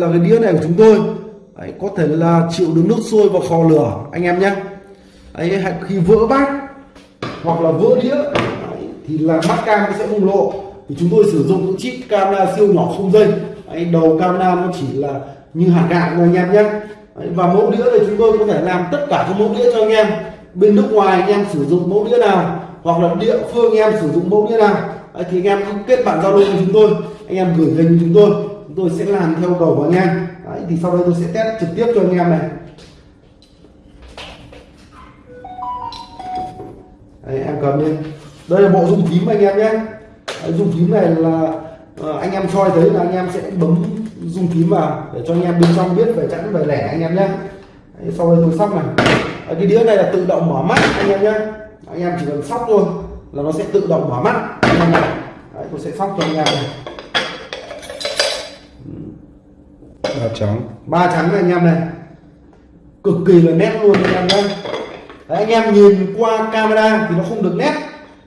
là cái đĩa này của chúng tôi. Đấy, có thể là chịu được nước sôi và khò lửa anh em nhé. Đấy, khi vỡ bát hoặc là vỡ đĩa đấy, thì là mắt cam nó sẽ bùng lộ. Thì chúng tôi sử dụng những chip camera siêu nhỏ không dây. Đấy, đầu camera nó chỉ là như hạt gạo thôi anh em nhé. Đấy, và mẫu đĩa thì chúng tôi có thể làm tất cả các mẫu đĩa cho anh em. Bên nước ngoài anh em sử dụng mẫu đĩa nào hoặc là địa phương anh em sử dụng mẫu đĩa nào. Đấy, thì anh em cứ kết bạn giao lưu với chúng tôi. Anh em gửi hình chúng tôi chúng tôi sẽ làm theo cầu của anh em. Đấy, thì sau đây tôi sẽ test trực tiếp cho anh em này. Đấy, em cầm lên đây là bộ dung phím anh em nhé. Đấy, dung phím này là ờ, anh em soi thấy là anh em sẽ bấm dung phím vào để cho anh em bên trong biết về chẵn về lẻ anh em nhé. Đấy, sau đây tôi sóc này. Đấy, cái đĩa này là tự động mở mắt anh em nhé. Anh em chỉ cần sóc thôi là nó sẽ tự động mở mắt. Anh em này Đấy, tôi sẽ sóc cho anh em này. Ba trắng ba trắng này anh em này. Cực kỳ là nét luôn anh em nhé. Đấy, anh em nhìn qua camera thì nó không được nét.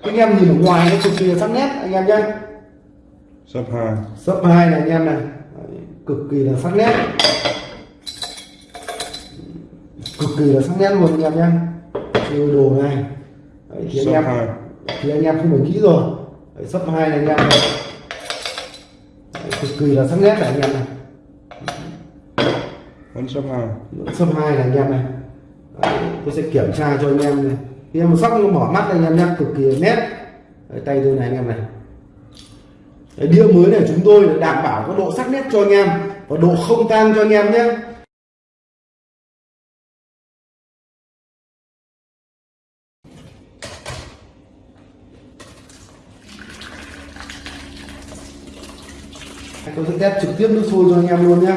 Anh em nhìn ở ngoài nó cực kỳ là sắc nét anh em nhé. Sấp hai. Sấp hai này anh em này. Đấy, cực kỳ là sắc nét. Cực kỳ là sắc nét luôn anh em nhé. Siêu đồ này. Đấy, thì anh em hai. thì anh em không phải nghĩ rồi. Sấp hai này anh em này. Đấy, cực kỳ là sắc nét này anh em này vẫn sấp hai. Sấp hai này anh em này. Đấy, tôi sẽ kiểm tra cho anh em này. Anh em sóc nó bỏ mắt anh em nhé cực kỳ nét. Đấy, tay tôi này anh em này. Đấy, đĩa mới này chúng tôi đảm bảo có độ sắc nét cho anh em và độ không tan cho anh em nhé. Tôi sẽ test trực tiếp nước sôi cho anh em luôn nhé.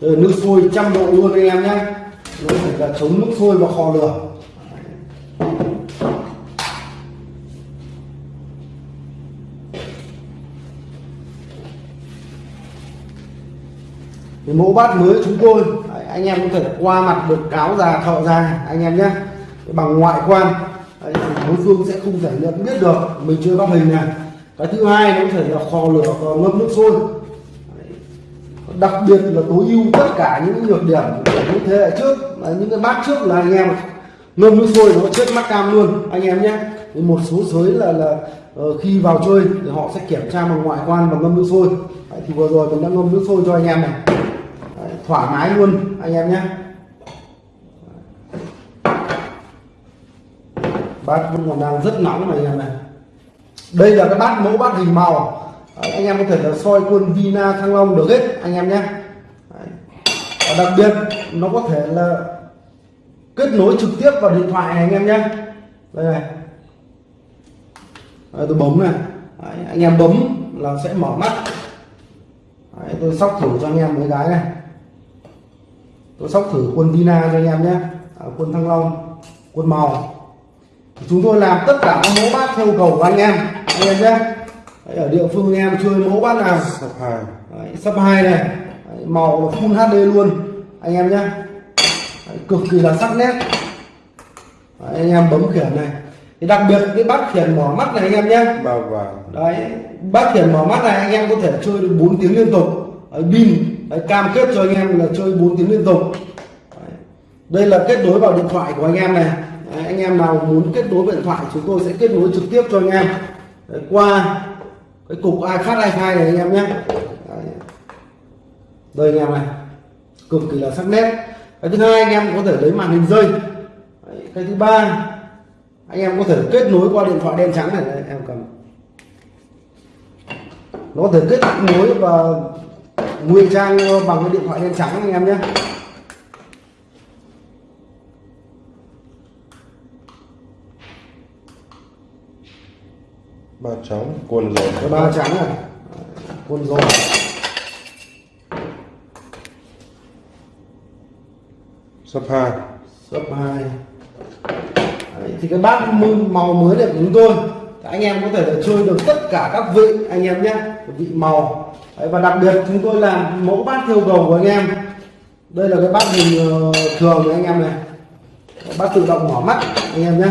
Đây là nước sôi trăm độ luôn anh em nhé. Nó phải là chống nước sôi và kho lửa. Thì mẫu bát mới chúng tôi anh em có thể qua mặt được cáo già thọ già, anh em nhé. Bằng ngoại quan đối phương sẽ không thể nhận biết được, mình chưa bắt hình này. Cái thứ hai nó có thể là kho lửa ngâm nước sôi đặc biệt là tối ưu tất cả những nhược điểm của những thế hệ trước. Là những cái bát trước là anh em ngâm nước sôi nó chết mắt cam luôn anh em nhé. Một số sới là là ờ, khi vào chơi thì họ sẽ kiểm tra bằng ngoại quan bằng ngâm nước sôi. Đấy, thì vừa rồi mình đã ngâm nước sôi cho anh em này. Đấy, thoải mái luôn anh em nhé. Bát vẫn còn đang rất nóng này anh em này. Đây là cái bát mẫu bát hình màu. Đấy, anh em có thể là soi quân Vina Thăng Long được hết anh em nhé. Và đặc biệt nó có thể là kết nối trực tiếp vào điện thoại này anh em nhé. Đây này. Đấy, tôi bấm này. Đấy, anh em bấm là sẽ mở mắt. Đấy, tôi sóc thử cho anh em mấy cái này. Tôi sóc thử quân Vina cho anh em nhé. À, quân Thăng Long quân màu. Chúng tôi làm tất cả các mẫu bát theo cầu của anh em anh em nhé. Đấy, ở địa phương em chơi mẫu bát nào. Sấp hai. Đấy, sấp hai này. Đấy, màu full HD luôn. Anh em nhé cực kỳ là sắc nét. Đấy, anh em bấm khiển này. Thì đặc biệt cái bát khiển mở mắt này anh em nhé ba vàng. Đấy bát khiển mở mắt này anh em có thể chơi được 4 tiếng liên tục. Pin cam kết cho anh em là chơi 4 tiếng liên tục. Đấy. đây là kết nối vào điện thoại của anh em này. Đấy, anh em nào muốn kết nối điện thoại chúng tôi sẽ kết nối trực tiếp cho anh em. Đấy, qua cái cục ai phát ai iFi này anh em nhé. Đây anh em này. Cực kỳ là sắc nét. Cái thứ hai anh em có thể lấy màn hình rơi. Đấy. cái thứ ba anh em có thể kết nối qua điện thoại đen trắng này. Đấy, em cầm. Nó có thể kết nối và ngụy trang bằng cái điện thoại đen trắng anh em nhé. Ba trắng quần rồi cái ba trắng này. Quân rồi sấp hai. Cấp 2 Đấy, thì cái bát màu mới này của chúng tôi. Thì anh em có thể là chơi được tất cả các vị anh em nhé. Vị màu. Đấy, và đặc biệt chúng tôi làm mẫu bát theo cầu của anh em. Đây là cái bát hình ờ, thường của anh em này. Bát tự động mở mắt anh em nhé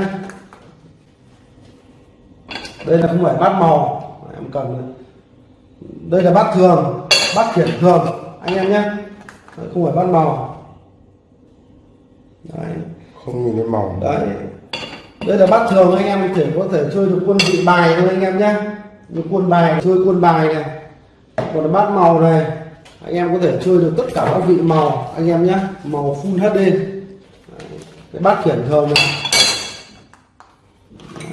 đây là không phải bát màu. Em cầm này. đây là bát thường bát khiển thường. Anh em nhé. Không phải bát màu. Đấy. Không nhìn thấy màu. Đấy. Đây là bát thường anh em thể có thể chơi được quân vị bài thôi anh em nhé. Như quân bài chơi quân bài này. Còn là bát màu này anh em có thể chơi được tất cả các vị màu anh em nhé. Màu full HD Đấy, cái bát khiển thường này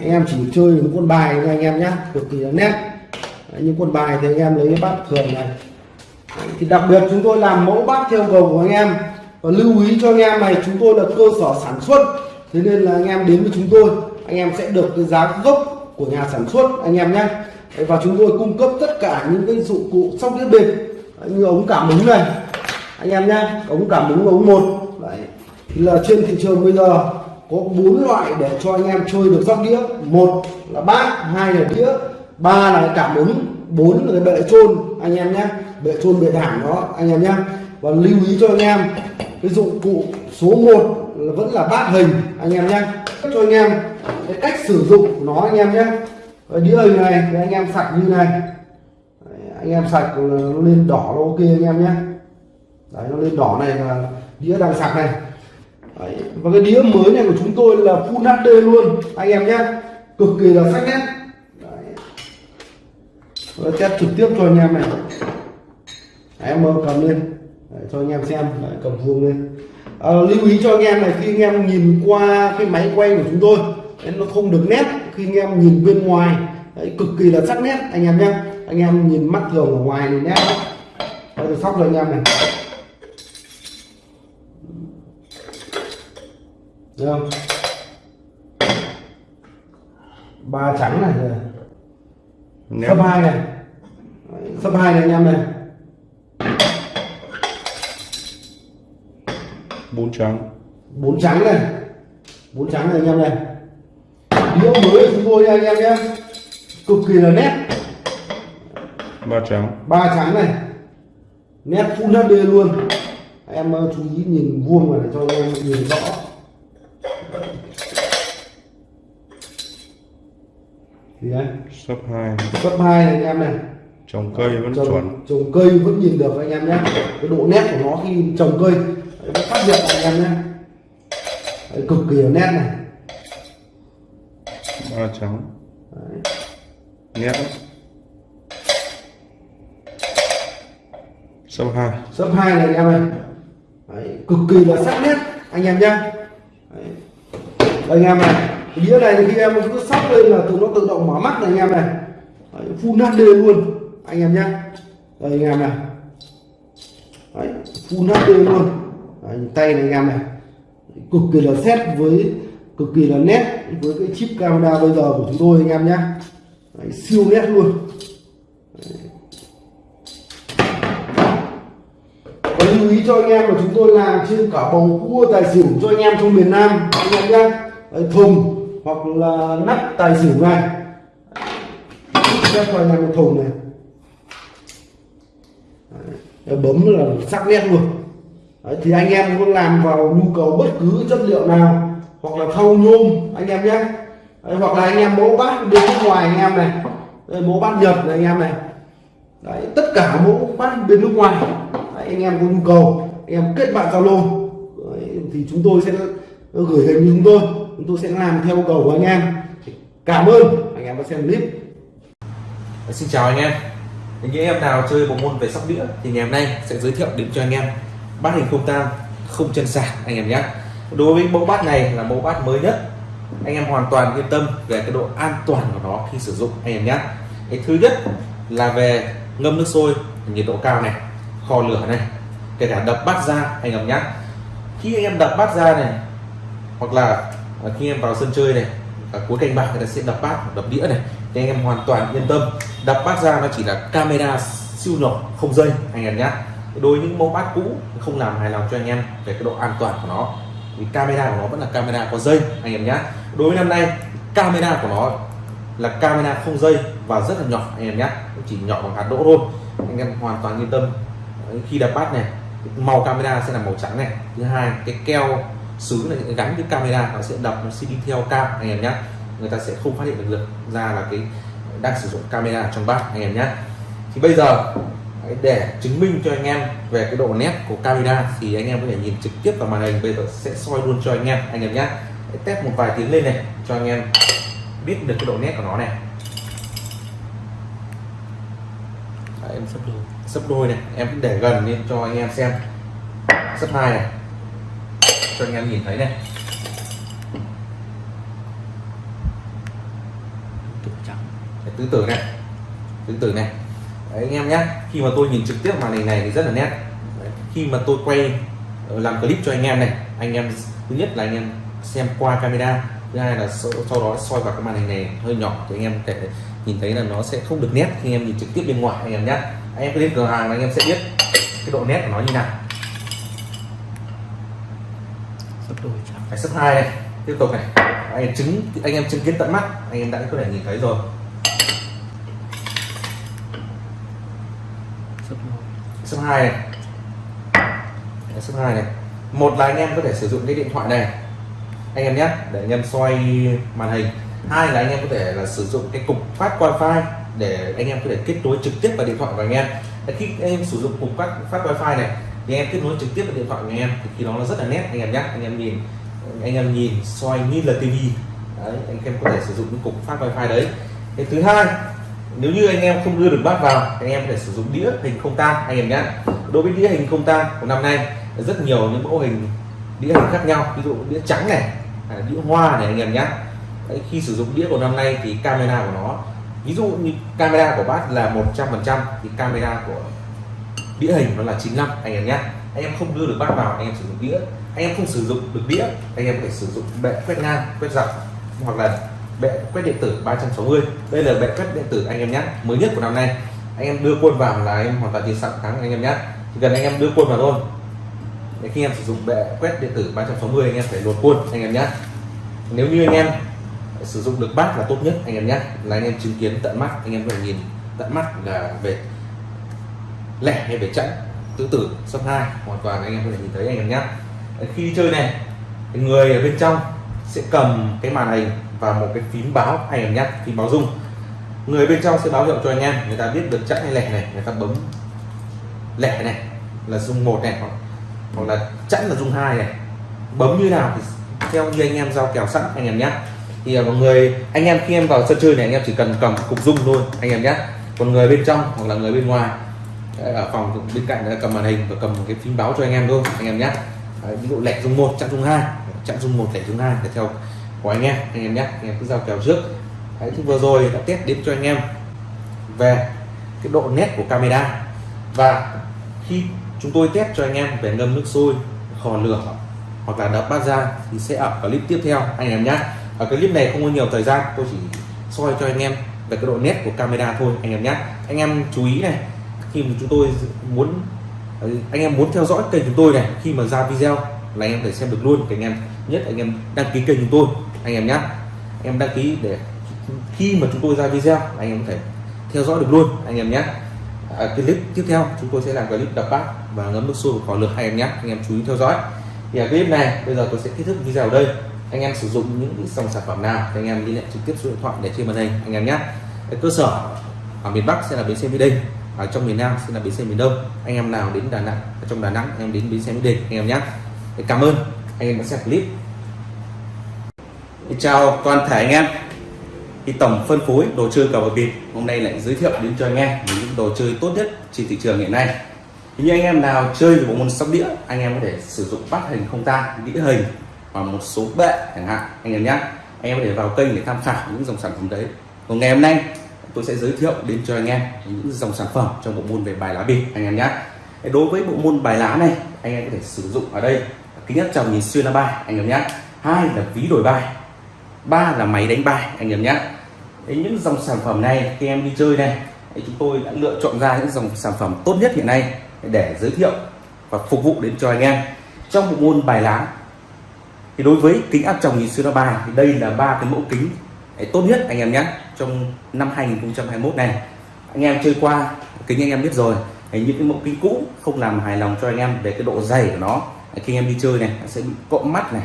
anh em chỉ chơi những quân bài thôi anh em nhé cực kỳ là nét. Đấy, những quân bài thì anh em lấy cái bát thường này. Đấy, thì đặc biệt chúng tôi làm mẫu bát theo cầu của anh em. Và lưu ý cho anh em này chúng tôi là cơ sở sản xuất. Thế nên là anh em đến với chúng tôi anh em sẽ được cái giá gốc của nhà sản xuất anh em nhé Đấy, và chúng tôi cung cấp tất cả những cái dụng cụ sóc đĩa bịp như ống cảm ứng này. Anh em nhé ống cảm ứng ống một. Đấy. thì là trên thị trường bây giờ có bốn loại để cho anh em chơi được sóc đĩa. Một là bát hai là đĩa ba là cảm ứng bốn là cái bệ trôn anh em nhé bệ trôn bệ thảm đó anh em nhé. Và lưu ý cho anh em cái dụng cụ số 1 là vẫn là bát hình anh em nhé. Cho anh em cái cách sử dụng nó anh em nhé. Ở đĩa hình này thì anh em sạch như này. Đấy, anh em sạch nó lên đỏ nó ok anh em nhé. Đấy nó lên đỏ này là đĩa đang sạch này đấy. và cái đĩa mới này của chúng tôi là full HD luôn. Anh em nhé. Cực kỳ là sắc nét. Đấy. Test trực tiếp cho anh em này. Đấy, em cầm lên. Đấy, cho anh em xem. Đấy, cầm vuông lên. À, lưu ý cho anh em này khi anh em nhìn qua cái máy quay của chúng tôi đấy, nó không được nét. Khi anh em nhìn bên ngoài đấy, cực kỳ là sắc nét anh em nhé. Anh em nhìn mắt thường ở ngoài thì nét. Đây sóc rồi anh em này. Không? Ba trắng này nét sấp hai này. Sấp hai này anh em này. Bốn trắng. Bốn trắng này. Bốn trắng này anh em này. Đĩa mới chúng tôi nha anh em nhé. Cực kỳ là nét. Ba trắng. Ba trắng này. Nét full HD luôn. Em ờ, chú ý nhìn vuông vào để cho em nhìn rõ thì đấy sấp hai. Cấp hai này anh em này. Trồng cây vẫn trồng, chuẩn. trồng cây vẫn nhìn được anh em nhé. Cái độ nét của nó khi trồng cây nó phát hiện anh em nhé. Đấy, cực kỳ là nét này. Ba trắng. Đấy. nét. Sấp hai. Sấp hai này anh em này. Đấy, cực kỳ là sắc nét anh em nhé. Đấy. Anh em này đĩa này thì khi em cứ sóc lên là tự nó tự động mở mắt này anh em này. Đấy, full HD luôn. Anh em nhé đây anh em này. Đấy, full HD luôn. Đấy, tay này anh em này. Cực kỳ là xét với cực kỳ là nét với cái chip camera bây giờ của chúng tôi anh em nhé đấy, siêu nét luôn. Và lưu ý cho anh em là chúng tôi làm trên cả bầu cua tài xỉu cho anh em trong miền Nam anh em nhé thùng hoặc là nắp tài xỉu này Đấy, cho anh em thùng này. Đấy, bấm là sắc nét luôn. Đấy, thì anh em muốn làm vào nhu cầu bất cứ chất liệu nào hoặc là thau nhôm anh em nhé. Đấy, hoặc là anh em mẫu bát bên nước ngoài anh em này. Đây, mẫu bát nhật này anh em này. Đấy, tất cả mẫu bát bên nước ngoài. Đấy, anh em có nhu cầu anh em kết bạn zalo. Thì chúng tôi sẽ gửi hình chúng tôi chúng tôi sẽ làm theo yêu cầu của anh em. Cảm ơn anh em đã xem clip. Dạ, xin chào anh em. Những em nào chơi bộ môn về sóc đĩa thì ngày hôm nay sẽ giới thiệu đến cho anh em bát hình không tang không chân sạc anh em nhé. Đối với mẫu bát này là mẫu bát mới nhất. Anh em hoàn toàn yên tâm về cái độ an toàn của nó khi sử dụng anh em nhé. Cái thứ nhất là về ngâm nước sôi, nhiệt độ cao này, kho lửa này, kể cả đập bát ra anh em nhé. Khi anh em đập bát ra này, hoặc là à, khi em vào sân chơi này ở cuối canh bạc người ta sẽ đập bát đập đĩa này. Thì anh em hoàn toàn yên tâm. Đập bát ra nó chỉ là camera siêu nhỏ không dây anh em nhé đối với những mẫu bát cũ không làm hài lòng cho anh em về cái độ an toàn của nó. Thì camera của nó vẫn là camera có dây anh em nhé đối với năm nay camera của nó là camera không dây và rất là nhỏ anh em nhé chỉ nhỏ bằng hạt đỗ thôi. Anh em hoàn toàn yên tâm. Khi đập bát này màu camera sẽ là màu trắng này. Thứ hai cái keo sứ này gắn cái camera nó sẽ đọc nó sẽ đi theo cam anh em nhé người ta sẽ không phát hiện được, được ra là cái đang sử dụng camera trong bát anh em nhé thì bây giờ để chứng minh cho anh em về cái độ nét của camera thì anh em có thể nhìn trực tiếp vào màn hình. Bây giờ sẽ soi luôn cho anh em anh em nhé test một vài tiếng lên này cho anh em biết được cái độ nét của nó này. Đấy, em sắp đôi. Sắp đôi này em cứ để gần lên cho anh em xem. Sắp hai này cho anh em nhìn thấy này. Đấy, tứ tử này. Tứ tử này. Đấy, anh em nhé. Khi mà tôi nhìn trực tiếp màn hình này thì rất là nét. Đấy, khi mà tôi quay ờ, làm clip cho anh em này anh em thứ nhất là anh em xem qua camera thứ hai là sau, đó soi vào cái màn hình này hơi nhỏ thì anh em thể nhìn thấy là nó sẽ không được nét khi anh em nhìn trực tiếp bên ngoài anh em nhé. Anh em cứ đến cửa hàng là anh em sẽ biết cái độ nét của nó như nào phải sấp hai này. Tiếp tục này. Anh em chứng anh em chứng kiến tận mắt anh em đã có thể nhìn thấy rồi. Sấp hai. Này. Sấp hai này. Một là anh em có thể sử dụng cái điện thoại này. Anh em nhé để anh em soi màn hình. Hai là anh em có thể là sử dụng cái cục phát wifi để anh em có thể kết nối trực tiếp vào điện thoại của anh em. Khi anh em sử dụng cục phát phát wifi này thì anh em kết nối trực tiếp vào điện thoại của anh em thì khi đó nó rất là nét. Anh em nhé anh em nhìn anh em nhìn soi như là tivi đấy, anh em có thể sử dụng những cục phát wifi đấy. Cái thứ hai nếu như anh em không đưa được bát vào anh em có thể sử dụng đĩa hình không tang anh em nhé. Đối với đĩa hình không tang của năm nay rất nhiều những mẫu hình đĩa hình khác nhau. Ví dụ đĩa trắng này đĩa hoa này anh em nhé. Đấy, khi sử dụng đĩa của năm nay thì camera của nó ví dụ như camera của bát là 100% thì camera của đĩa hình nó là 95 anh em nhé anh em không đưa được bát vào anh em sử dụng đĩa anh em không sử dụng được đĩa anh em phải sử dụng bệ quét ngang quét dọc hoặc là bệ quét điện tử 360 đây là bệ quét điện tử anh em nhé mới nhất của năm nay anh em đưa quân vào là em hoàn toàn chiến sẵn thắng anh em nhé chỉ cần anh em đưa quân vào thôi để khi em sử dụng bệ quét điện tử 360 anh em phải luồn quân anh em nhé nếu như anh em sử dụng được bát là tốt nhất anh em nhé là anh em chứng kiến tận mắt anh em phải nhìn tận mắt là về lẻ hay về trận tứ tử sấp hai. Hoàn toàn anh em có thể nhìn thấy anh em nhé. Khi đi chơi này người ở bên trong sẽ cầm cái màn hình và một cái phím báo anh em nhé phím báo rung. Người bên trong sẽ báo hiệu cho anh em người ta biết được chắc hay lẻ này người ta bấm lẻ này là rung một này hoặc, hoặc là chẵn là rung hai này. Bấm như nào thì theo như anh em giao kèo sẵn anh em nhé. Thì à, mọi người anh em khi em vào sân chơi này anh em chỉ cần cầm cục rung thôi anh em nhé. Còn người bên trong hoặc là người bên ngoài ở phòng bên cạnh là cầm màn hình và cầm một cái phím báo cho anh em thôi anh em nhé. Ví dụ lẻ rung một chặn rung hai. Chặn rung một lẻ rung hai để theo của anh em anh em nhé. Anh em cứ giao kèo trước. Đấy, thì vừa rồi đã test đến cho anh em về cái độ nét của camera. Và khi chúng tôi test cho anh em về ngâm nước sôi khò lửa hoặc là đập bát ra thì sẽ ở clip tiếp theo anh em nhé. Ở clip này không có nhiều thời gian tôi chỉ soi cho anh em về cái độ nét của camera thôi anh em nhé. Anh em chú ý này khi mà chúng tôi muốn ờ, anh em muốn theo dõi kênh chúng tôi này khi mà ra video là anh em thể xem được luôn anh em nhất anh em đăng ký kênh chúng tôi anh em nhé em đăng ký để khi mà chúng tôi ra video anh em có thể theo dõi được luôn anh em nhé à, clip tiếp theo chúng tôi sẽ làm clip đập bát và ngấm nước sôi vào lượt hai em nhé anh em chú ý theo dõi. Thì ở clip này bây giờ tôi sẽ kết thúc video ở đây. Anh em sử dụng những dòng sản phẩm nào thì anh em liên hệ trực tiếp số điện thoại để trên màn hình anh em nhé cơ sở ở miền Bắc sẽ là bến xe Mỹ Đình ở trong miền Nam sẽ là bến xe miền Đông. Anh em nào đến Đà Nẵng, ở trong Đà Nẵng, anh em đến bến xe Mỹ Đình, anh em nhé. Cảm ơn. Anh em đã xem clip. Chào toàn thể anh em. Thì tổng phân phối đồ chơi cờ bạc bịp hôm nay lại giới thiệu đến cho anh em những đồ chơi tốt nhất trên thị trường hiện nay. Thì như anh em nào chơi bộ môn sóc đĩa, anh em có thể sử dụng bắt hình không tang, đĩa hình và một số bệ chẳng hạn, anh em nhé. Anh em có thể vào kênh để tham khảo những dòng sản phẩm đấy. Còn ngày hôm nay tôi sẽ giới thiệu đến cho anh em những dòng sản phẩm trong bộ môn về bài lá bịp, anh em nhé. Đối với bộ môn bài lá này, anh em có thể sử dụng ở đây. Kính áp tròng nhìn xuyên lá bài, anh em nhé. Hai là ví đổi bài, ba là máy đánh bài, anh em nhé. Những dòng sản phẩm này, khi em đi chơi này chúng tôi đã lựa chọn ra những dòng sản phẩm tốt nhất hiện nay để giới thiệu và phục vụ đến cho anh em. Trong bộ môn bài lá, thì đối với kính áp tròng nhìn xuyên lá bài, thì đây là ba cái mẫu kính tốt nhất anh em nhé, trong năm 2021 này. Anh em chơi qua, kính anh em biết rồi những cái mẫu kính cũ không làm hài lòng cho anh em về cái độ dày của nó. Khi anh em đi chơi này, nó sẽ bị cộm mắt này,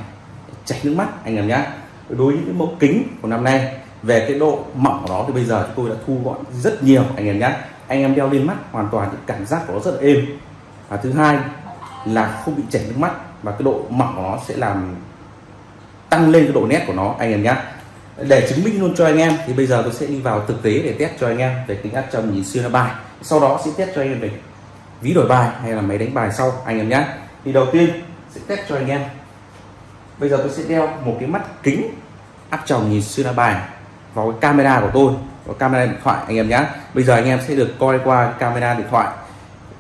chảy nước mắt, anh em nhé. Đối với những cái mẫu kính của năm nay, về cái độ mỏng của nó thì bây giờ tôi đã thu gọn rất nhiều, anh em nhé. Anh em đeo lên mắt hoàn toàn thì cảm giác của nó rất là êm. Và thứ hai là không bị chảy nước mắt và cái độ mỏng của nó sẽ làm tăng lên cái độ nét của nó, anh em nhé để chứng minh luôn cho anh em, thì bây giờ tôi sẽ đi vào thực tế để test cho anh em về tính áp tròng nhìn xuyên bài. Sau đó sẽ test cho anh em về ví đổi bài hay là máy đánh bài sau, anh em nhé. Thì đầu tiên sẽ test cho anh em. Bây giờ tôi sẽ đeo một cái mắt kính áp tròng nhìn xuyên bài vào cái camera của tôi, vào camera điện thoại, anh em nhé. Bây giờ anh em sẽ được coi qua camera điện thoại.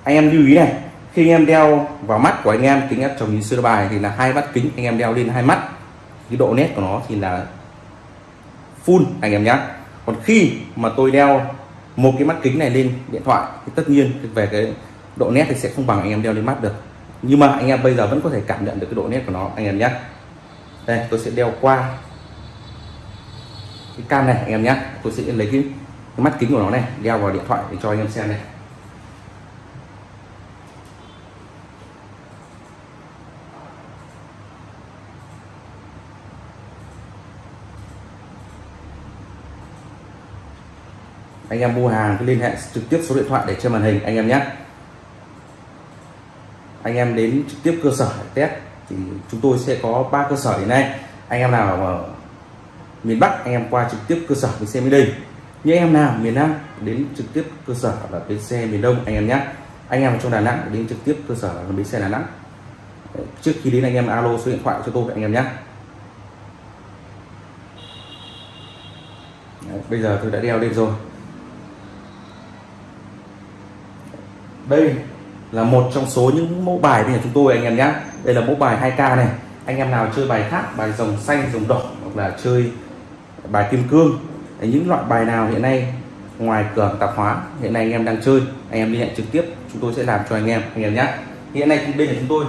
Anh em lưu ý này, khi anh em đeo vào mắt của anh em kính áp tròng nhìn xuyên bài thì là hai mắt kính, anh em đeo lên hai mắt. Cái độ nét của nó thì là full anh em nhé còn khi mà tôi đeo một cái mắt kính này lên điện thoại thì tất nhiên về cái độ nét thì sẽ không bằng anh em đeo lên mắt được. Nhưng mà anh em bây giờ vẫn có thể cảm nhận được cái độ nét của nó anh em nhé đây tôi sẽ đeo qua cái cam này anh em nhé tôi sẽ lấy cái, cái mắt kính của nó này đeo vào điện thoại để cho anh em xem này. Anh em mua hàng cứ liên hệ trực tiếp số điện thoại để trên màn hình anh em nhé. Anh em đến trực tiếp cơ sở test thì chúng tôi sẽ có ba cơ sở hiện nay. Anh em nào ở miền Bắc anh em qua trực tiếp cơ sở bến xe miền Đình. Như em nào miền Nam đến trực tiếp cơ sở là bến xe miền Đông anh em nhé. Anh em ở trong Đà Nẵng đến trực tiếp cơ sở là bến xe Đà Nẵng. Trước khi đến anh em alo số điện thoại cho tôi anh em nhé. Đấy, bây giờ tôi đã đeo lên rồi. Đây là một trong số những mẫu bài của chúng tôi, anh em nhé đây là mẫu bài 2k này. Anh em nào chơi bài khác, bài rồng xanh rồng đỏ, hoặc là chơi bài kim cương những loại bài nào hiện nay ngoài cửa tạp hóa, hiện nay anh em đang chơi, anh em liên hệ trực tiếp, chúng tôi sẽ làm cho anh em anh em nhé hiện nay bên của chúng tôi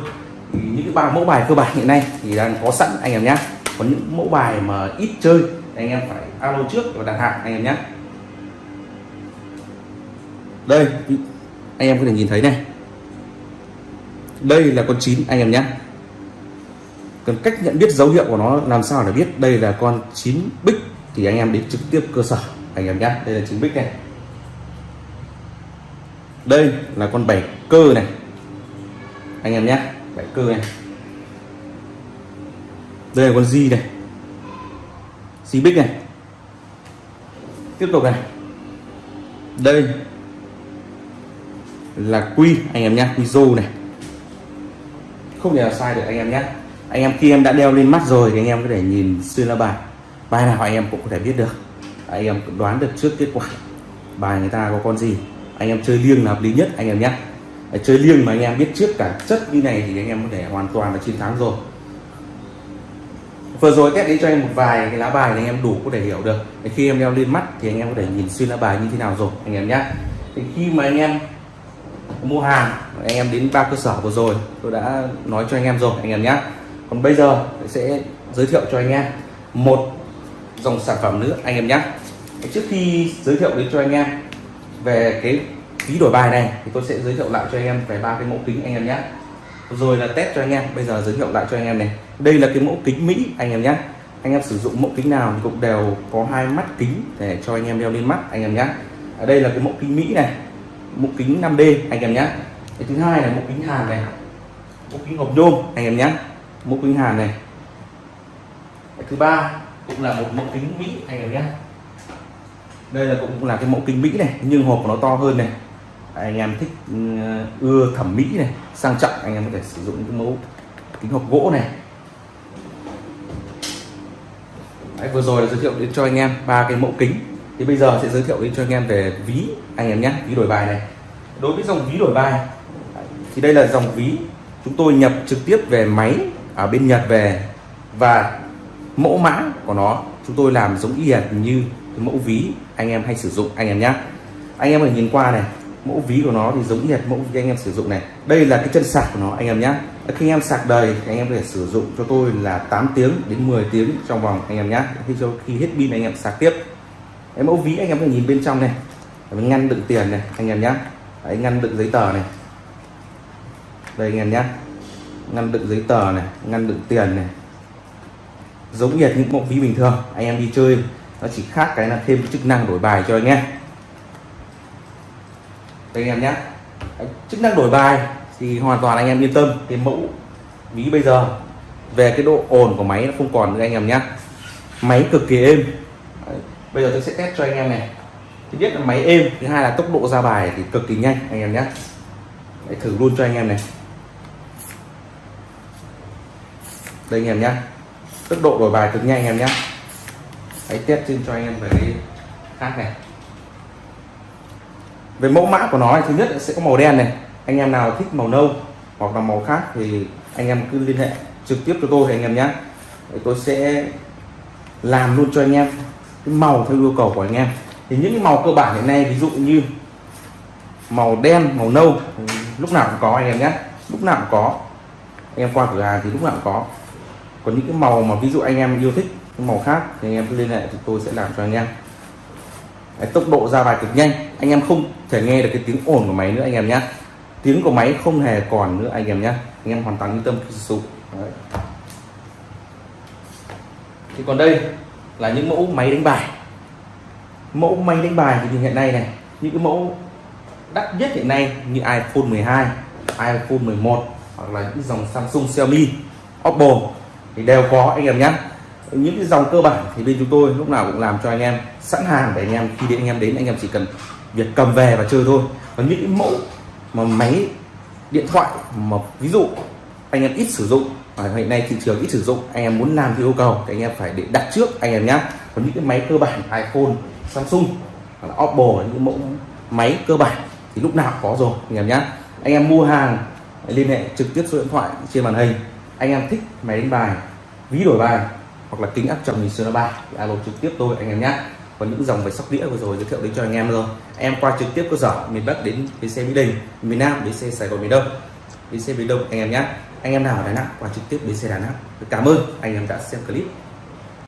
những cái ba mẫu bài cơ bản hiện nay thì đang có sẵn, anh em nhé còn những mẫu bài mà ít chơi anh em phải alo trước và đặt hàng, anh em nhé đây anh em có thể nhìn thấy này. Đây là con chín, anh em nhé. Cần cách nhận biết dấu hiệu của nó làm sao để biết đây là con chín bích thì anh em đến trực tiếp cơ sở, anh em nhé. Đây là chín bích này. Đây là con bảy cơ này. Anh em nhé, bảy cơ này. Đây là con di này. Di bích này. Tiếp tục này. Đây là quy anh em nhé quy rô này không thể nào sai được anh em nhé anh em khi em đã đeo lên mắt rồi thì anh em có thể nhìn xuyên lá bài bài nào anh em cũng có thể biết được anh em đoán được trước kết quả bài người ta có con gì anh em chơi liêng là hợp lý nhất anh em nhé chơi liêng mà anh em biết trước cả chất như này thì anh em có thể hoàn toàn là chiến thắng rồi vừa rồi test đến cho em một vài cái lá bài thì anh em đủ có thể hiểu được khi em đeo lên mắt thì anh em có thể nhìn xuyên lá bài như thế nào rồi anh em nhé thì khi mà anh em mua hàng anh em đến ba cơ sở vừa rồi tôi đã nói cho anh em rồi anh em nhé còn bây giờ tôi sẽ giới thiệu cho anh em một dòng sản phẩm nữa anh em nhé trước khi giới thiệu đến cho anh em về cái phí đổi bài này thì tôi sẽ giới thiệu lại cho anh em về ba cái mẫu kính anh em nhé rồi là test cho anh em bây giờ giới thiệu lại cho anh em này đây là cái mẫu kính Mỹ anh em nhé anh em sử dụng mẫu kính nào thì cũng đều có hai mắt kính để cho anh em đeo lên mắt anh em nhé ở đây là cái mẫu kính Mỹ này mẫu kính 5D anh em nhé. Cái thứ hai là một kính hàn này. Một kính hộp nhôm anh em nhé. Một kính hàn này. Cái thứ ba cũng là một mẫu kính Mỹ anh em nhé. Đây là cũng là cái mẫu kính Mỹ này nhưng hộp của nó to hơn này. Anh em thích ừ, ưa thẩm mỹ này sang trọng anh em có thể sử dụng những mẫu kính hộp gỗ này. Đấy, vừa rồi là giới thiệu đến cho anh em ba cái mẫu kính thì bây giờ sẽ giới thiệu đến cho anh em về ví anh em nhé ví đổi bài này đối với dòng ví đổi bài thì đây là dòng ví chúng tôi nhập trực tiếp về máy ở bên Nhật về và mẫu mã của nó chúng tôi làm giống y hệt như cái mẫu ví anh em hay sử dụng anh em nhé anh em hãy nhìn qua này mẫu ví của nó thì giống như mẫu ví anh em sử dụng này đây là cái chân sạc của nó anh em nhé khi anh em sạc đầy thì anh em có thể sử dụng cho tôi là 8 tiếng đến 10 tiếng trong vòng anh em nhé khi cho khi hết pin anh em sạc tiếp cái mẫu ví anh em có thể nhìn bên trong này. Ngăn đựng tiền này anh em nhé Đấy, ngăn đựng giấy tờ này. Đây anh em nhé ngăn đựng giấy tờ này ngăn đựng tiền này. Giống như những mẫu ví bình thường anh em đi chơi. Nó chỉ khác cái là thêm chức năng đổi bài cho anh em. Đây anh em nhé chức năng đổi bài thì hoàn toàn anh em yên tâm. Cái mẫu ví bây giờ về cái độ ồn của máy nó không còn nữa anh em nhé máy cực kỳ êm bây giờ tôi sẽ test cho anh em này. Thứ nhất là máy êm, thứ hai là tốc độ ra bài thì cực kỳ nhanh, anh em nhé. Hãy thử luôn cho anh em này. Đây anh em nhé. Tốc độ đổi bài cực nhanh anh em nhé. Hãy test trên cho anh em về cái khác này. Về mẫu mã của nó thì thứ nhất sẽ có màu đen này. Anh em nào thích màu nâu hoặc là màu khác thì anh em cứ liên hệ trực tiếp cho tôi anh em nhé. Tôi sẽ làm luôn cho anh em cái màu theo yêu cầu của anh em. Thì những cái màu cơ bản hiện nay ví dụ như màu đen màu nâu lúc nào cũng có anh em nhé. Lúc nào cũng có. Anh em qua cửa hàng thì lúc nào cũng có. Còn những cái màu mà ví dụ anh em yêu thích cái màu khác thì anh em cứ liên hệ thì tôi sẽ làm cho anh em. Đấy, tốc độ ra bài cực nhanh. Anh em không thể nghe được cái tiếng ồn của máy nữa anh em nhé. Tiếng của máy không hề còn nữa anh em nhé. Anh em hoàn toàn yên tâm khi sử dụng. Thì còn đây là những mẫu máy đánh bài. Mẫu máy đánh bài thì hiện nay này, những cái mẫu đắt nhất hiện nay như iPhone 12 iPhone 11 hoặc là những dòng Samsung, Xiaomi, Oppo thì đều có, anh em nhé. Những cái dòng cơ bản thì bên chúng tôi lúc nào cũng làm cho anh em sẵn hàng để anh em, khi đến anh em đến, anh em chỉ cần việc cầm về và chơi thôi. Còn những cái mẫu mà máy điện thoại mà ví dụ anh em ít sử dụng ở hiện nay thị trường ít sử dụng, anh em muốn làm theo yêu cầu thì anh em phải để đặt trước anh em nhé còn những cái máy cơ bản iPhone, Samsung, hoặc là Oppo, những mẫu máy cơ bản thì lúc nào có rồi, anh em nhé anh em mua hàng, liên hệ trực tiếp số điện thoại trên màn hình. Anh em thích máy đánh bài, ví đổi bài, hoặc là kính áp tròng nhìn sơn ba thì alo trực tiếp tôi, anh em nhé còn những dòng về sóc đĩa vừa rồi giới thiệu đến cho anh em rồi em qua trực tiếp cơ sở miền bắc đến bến xe mỹ đình, miền nam bến xe sài gòn miền đông. Bến xe miền đông, anh em nhé anh em nào ở đà nẵng qua trực tiếp bến xe đà nẵng, cảm ơn anh em đã xem clip.